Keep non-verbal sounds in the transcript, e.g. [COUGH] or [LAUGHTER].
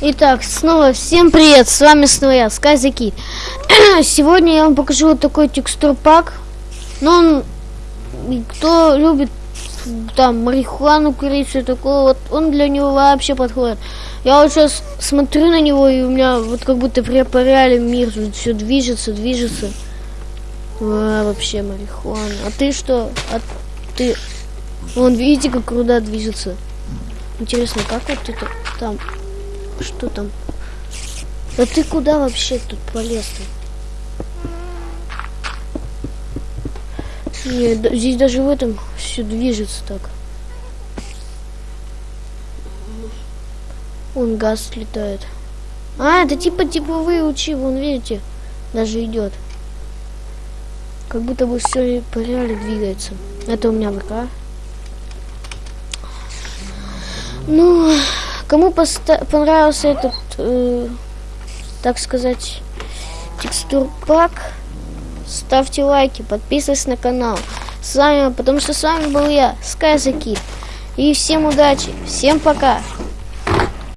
Итак, снова всем привет, с вами снова я, Скайзаки. [CLEARS THROAT] Сегодня я вам покажу вот такой текстур пак. Ну, он, кто любит там марихуану курить, все такое, вот он для него вообще подходит. Я вот сейчас смотрю на него, и у меня вот как будто реале мир все движется, движется. А, вообще марихуана. А ты что? А ты... Вон, видите, как руда движется. Интересно, как вот это там? Что там? А ты куда вообще тут полез-то? Нет, здесь даже в этом все движется так. Он газ летает. А, это типа типовые лучи, вон видите, даже идет. Как будто бы все по реале двигается. Это у меня ВК. Ну, кому понравился этот, э, так сказать, текстур пак, ставьте лайки, подписывайтесь на канал. С вами, потому что с вами был я, Скайзаки. И всем удачи, всем пока.